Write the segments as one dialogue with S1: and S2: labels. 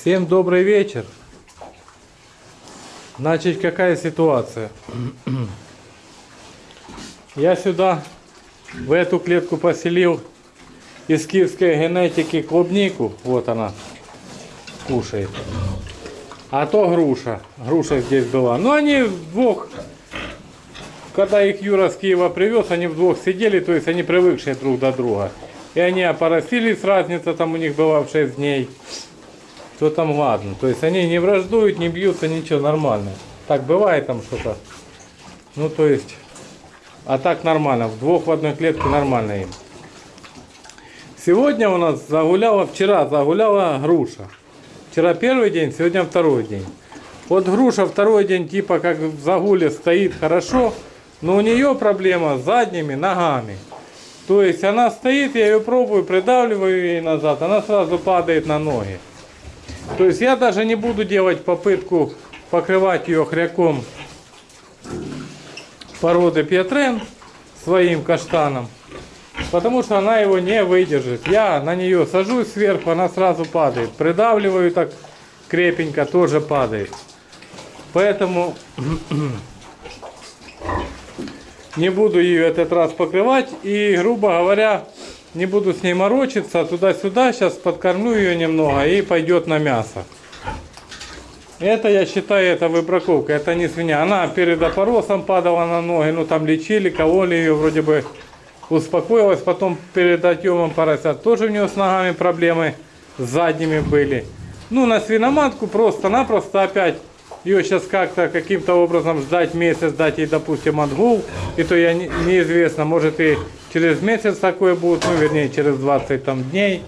S1: Всем добрый вечер. Значит, какая ситуация? Я сюда, в эту клетку поселил из киевской генетики клубнику. Вот она кушает. А то груша. Груша здесь была. Но они вдвох, когда их Юра с Киева привез, они вдвох сидели, то есть они привыкшие друг до друга. И они опоросились, разница там у них была в 6 дней. То там ладно. То есть они не враждуют, не бьются, ничего, нормально. Так бывает там что-то. Ну то есть, а так нормально. В двух в одной клетке нормально им. Сегодня у нас загуляла, вчера загуляла груша. Вчера первый день, сегодня второй день. Вот груша второй день типа как в загуле стоит хорошо, но у нее проблема с задними ногами. То есть она стоит, я ее пробую, придавливаю ей назад, она сразу падает на ноги. То есть я даже не буду делать попытку покрывать ее хряком породы Петрен своим каштаном. Потому что она его не выдержит. Я на нее сажусь сверху, она сразу падает. Придавливаю так крепенько, тоже падает. Поэтому не буду ее этот раз покрывать. И, грубо говоря, не буду с ней морочиться. Туда-сюда сейчас подкормлю ее немного и пойдет на мясо. Это я считаю, это выбраковка, это не свинья. Она перед опоросом падала на ноги, ну там лечили, кололи ее, вроде бы успокоилась. Потом перед отъемом поросят тоже у нее с ногами проблемы с задними были. Ну на свиноматку просто-напросто опять ее сейчас как-то каким-то образом ждать месяц, дать ей, допустим, отгул. И то я не, неизвестно, может и через месяц такое будет, ну вернее через 20 там, дней.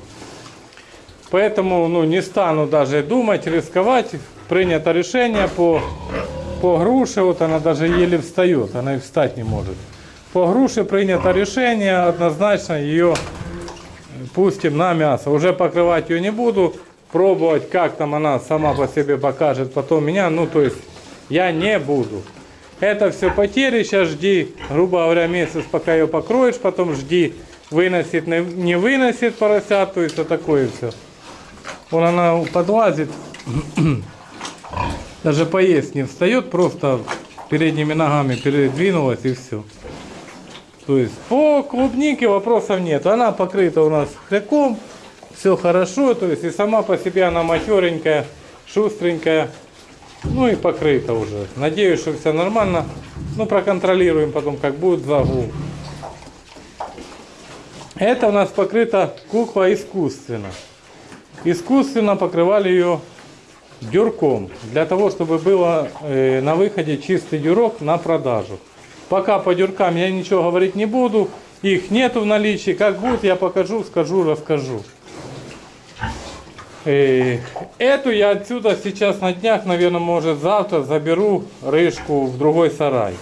S1: Поэтому ну, не стану даже думать, рисковать. Принято решение по, по груше, вот она даже еле встает, она и встать не может. По груше принято решение, однозначно ее пустим на мясо. Уже покрывать ее не буду, пробовать, как там она сама по себе покажет потом меня. Ну, то есть я не буду. Это все потери, сейчас жди, грубо говоря, месяц, пока ее покроешь, потом жди, выносит, не выносит поросят, то есть вот такое все. Вон она подлазит, даже поесть не встает, просто передними ногами передвинулась и все. То есть по клубнике вопросов нет. Она покрыта у нас хряком, все хорошо, то есть и сама по себе она матеренькая, шустренькая. Ну и покрыта уже. Надеюсь, что все нормально. Ну, проконтролируем потом, как будет загул. Это у нас покрыта кукла искусственно. Искусственно покрывали ее дюрком. Для того, чтобы было э, на выходе чистый дюрок на продажу. Пока по дюркам я ничего говорить не буду. Их нету в наличии. Как будет, я покажу, скажу, расскажу. Э, эту я отсюда сейчас на днях, наверное, может завтра заберу рыжку в другой сарай.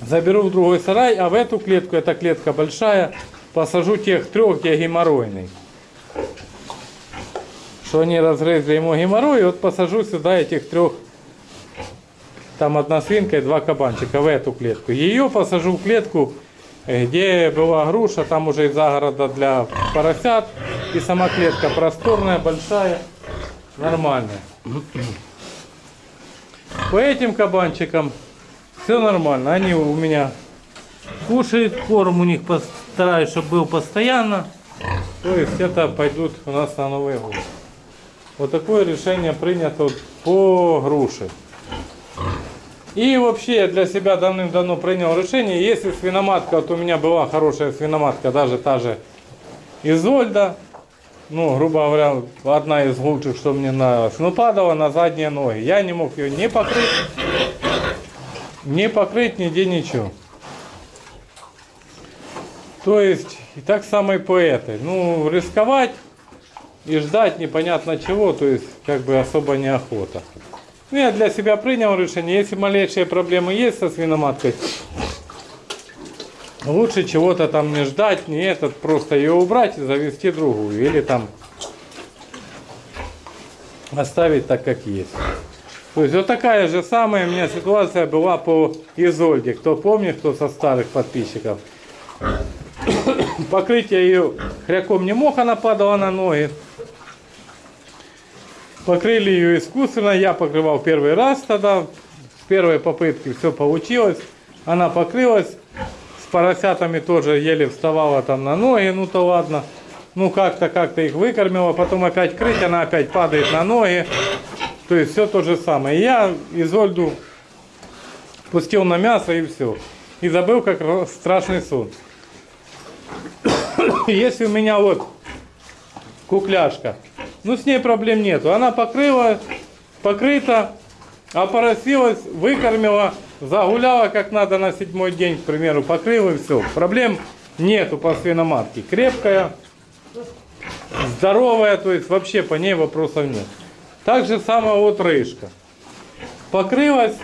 S1: Заберу в другой сарай, а в эту клетку, эта клетка большая, посажу тех трех, где геморройный. Что они разрезали ему геморрой, и вот посажу сюда этих трех. Там одна свинка и два кабанчика в эту клетку. Ее посажу в клетку где была груша, там уже из загорода для поросят. И сама клетка просторная, большая, нормальная. По этим кабанчикам все нормально. Они у меня кушают, корм у них постараюсь, чтобы был постоянно. То есть это пойдут у нас на Новый год. Вот такое решение принято по груше. И вообще я для себя давным-давно принял решение, если свиноматка, вот у меня была хорошая свиноматка, даже та же Изольда, ну, грубо говоря, одна из лучших, что мне нравилось, но падала на задние ноги. Я не мог ее не покрыть, не покрыть нигде ничего. То есть, и так само и. Ну, рисковать и ждать непонятно чего, то есть, как бы особо неохота. Ну, я для себя принял решение, если малейшие проблемы есть со свиноматкой, лучше чего-то там не ждать, не этот, просто ее убрать и завести другую. Или там оставить так, как есть. То есть вот такая же самая у меня ситуация была по Изольде. Кто помнит, кто со старых подписчиков. Покрытие ее хряком не мог, она падала на ноги. Покрыли ее искусственно. Я покрывал первый раз тогда. С первой попытки все получилось. Она покрылась. Поросятами тоже еле вставала там на ноги. Ну то ладно. Ну как-то, как-то их выкормила. Потом опять крыть. Она опять падает на ноги. То есть все то же самое. Я Изольду пустил на мясо и все. И забыл, как страшный сон. Если у меня вот кукляшка, ну с ней проблем нету. Она покрыла, покрыта, опоросилась, выкормила, загуляла как надо на седьмой день, к примеру, покрыла и все. Проблем нету по свиноматке. Крепкая, здоровая, то есть вообще по ней вопросов нет. Так же самое вот рыжка. Покрылась,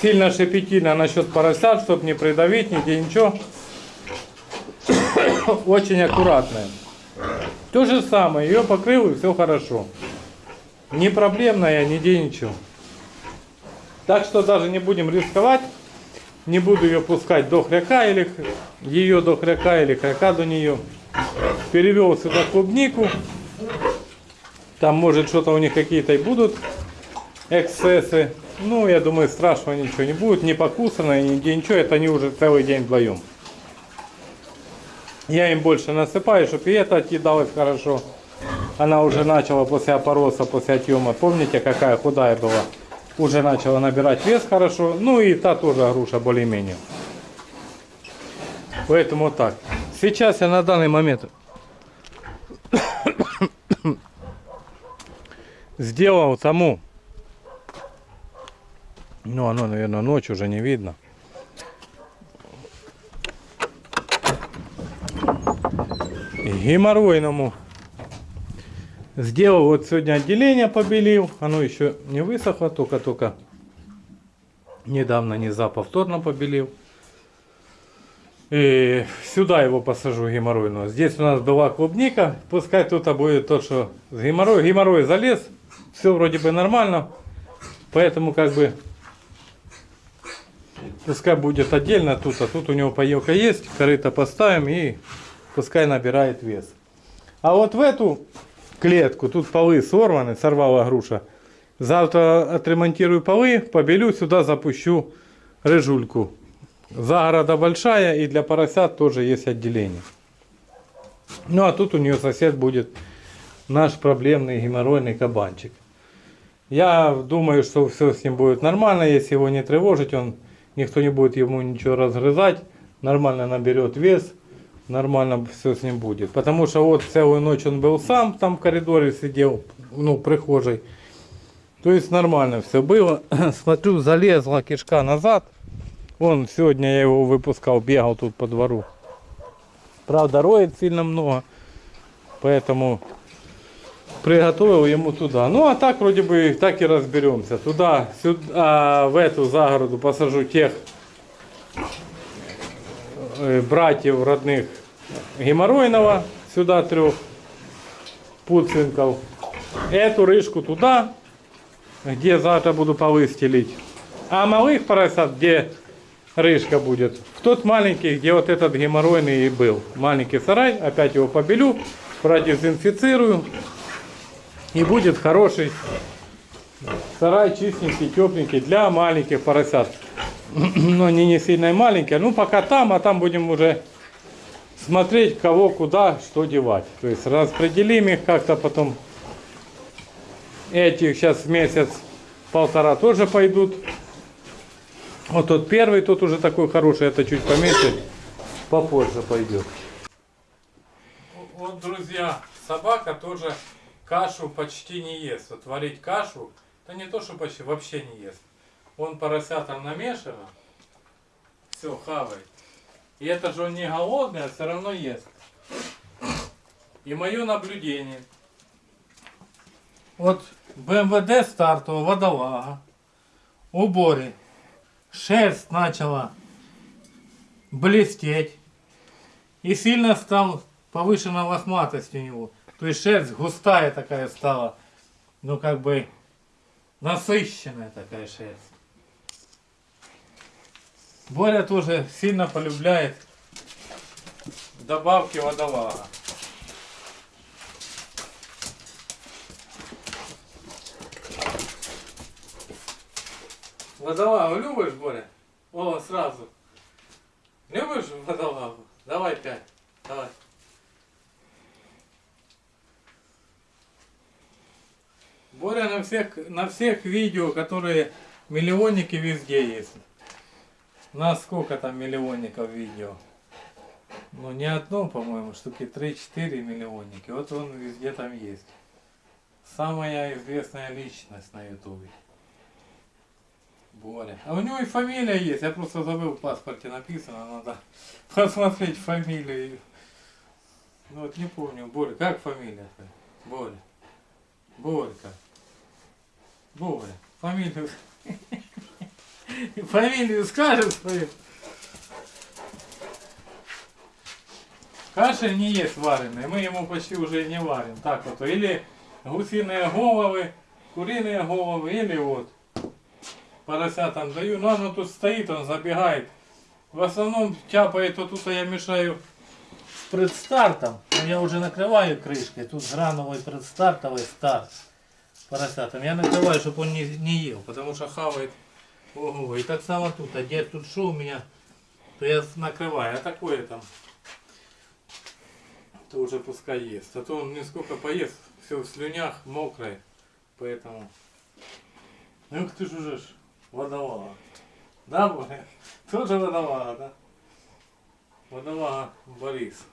S1: сильно шепетильно насчет поросят, чтобы не придавить, нигде ничего. Очень аккуратная. То же самое, ее покрыл и все хорошо. Не проблемная, нигде ничего. Так что даже не будем рисковать. Не буду ее пускать до хряка или ее до хряка или хряка до нее. Перевел сюда клубнику. Там может что-то у них какие-то и будут эксцессы. Ну, я думаю, страшного ничего не будет. Не покусано, нигде ничего. Это они уже целый день вдвоем. Я им больше насыпаю, чтобы и это отъедалось хорошо. Она уже начала после опороса, после отъема. Помните, какая худая была? Уже начала набирать вес хорошо. Ну и та тоже груша более-менее. Поэтому так. Сейчас я на данный момент сделал саму. Ну, оно, наверное, ночь уже не видно. геморройному сделал. Вот сегодня отделение побелил. Оно еще не высохло только только недавно не за повторно побелил. И сюда его посажу геморройного. Здесь у нас была клубника. Пускай тут будет то что с геморрой геморрой залез. Все вроде бы нормально. Поэтому как бы пускай будет отдельно тут а тут у него поелка есть. Корыто поставим и пускай набирает вес. А вот в эту клетку, тут полы сорваны, сорвала груша. Завтра отремонтирую полы, побелю, сюда запущу рыжульку. Загорода большая и для поросят тоже есть отделение. Ну а тут у нее сосед будет наш проблемный геморройный кабанчик. Я думаю, что все с ним будет нормально, если его не тревожить, он никто не будет ему ничего разгрызать, нормально наберет вес нормально все с ним будет. Потому что вот целую ночь он был сам там в коридоре сидел, ну, прихожей. То есть нормально все было. Смотрю, залезла кишка назад. Он сегодня я его выпускал, бегал тут по двору. Правда, роет сильно много. Поэтому приготовил ему туда. Ну а так вроде бы так и разберемся. Туда, сюда, в эту загороду посажу тех братьев родных геморройного, сюда трех пуцинков. Эту рыжку туда, где завтра буду полы стелить. А малых поросят, где рыжка будет, в тот маленький, где вот этот геморройный и был. Маленький сарай, опять его побелю, продезинфицирую. И будет хороший сарай, чистенький, тепленький для маленьких поросят но они не сильно и маленькие. Ну, пока там, а там будем уже смотреть, кого, куда, что девать. То есть распределим их как-то потом. Этих сейчас месяц, полтора тоже пойдут. Вот тот первый, тот уже такой хороший, это чуть поменьше, попозже пойдет. Вот, друзья, собака тоже кашу почти не ест. Вот варить кашу, да не то, что почти, вообще не ест. Он поросятам намешано, все, хавает. И это же он не голодный, а все равно ест. И мое наблюдение. Вот БМВД стартового водолага, уборе, шерсть начала блестеть. И сильно стал повышена лохматость у него. То есть шерсть густая такая стала. Ну как бы насыщенная такая шерсть. Боря тоже сильно полюбляет добавки водолага. Водолагу любишь, Боря? О, сразу. Любишь водолагу? Давай пять. Давай. Боря на всех, на всех видео, которые миллионники везде есть. У нас сколько там миллионников видео? Ну не одно, по-моему, штуки 3-4 миллионники. Вот он везде там есть. Самая известная личность на ютубе. Боря. А у него и фамилия есть. Я просто забыл в паспорте написано. Надо посмотреть фамилию. Ну вот не помню. Боря. Как фамилия твоя? Боря. Борька. Боря. Фамилию. Фамилию скажешь свою? Каши не есть вареные, мы ему почти уже не варим. Так вот, или гусиные головы, куриные головы, или вот поросятам даю. Но оно тут стоит, он забегает. В основном тяпает, вот тут я мешаю с предстартом. Но я уже накрываю крышкой. Тут грановый предстартовый старт поросятам. Я накрываю, чтобы он не, не ел, потому что хавает. Ого, и так само тут. А где тут что у меня, то я накрываю. А такое там то уже пускай ест. А то он не сколько поест, все в слюнях, мокрое. Поэтому... Ну ты же уже ж водолага. Да, Боря? Тоже водолага, да? Водолага Борис.